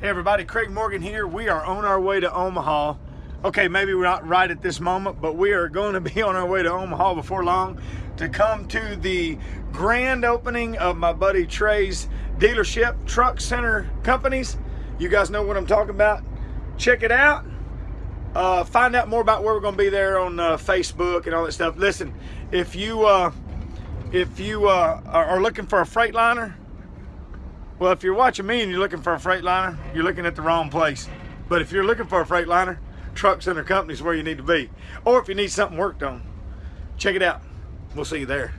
Hey everybody, Craig Morgan here. We are on our way to Omaha. Okay, maybe we're not right at this moment, but we are going to be on our way to Omaha before long to come to the grand opening of my buddy Trey's dealership, Truck Center Companies. You guys know what I'm talking about. Check it out. Uh, find out more about where we're going to be there on uh, Facebook and all that stuff. Listen, if you uh, if you uh, are looking for a Freightliner, well, if you're watching me and you're looking for a Freightliner, you're looking at the wrong place. But if you're looking for a Freightliner, Truck Center Company is where you need to be. Or if you need something worked on, check it out. We'll see you there.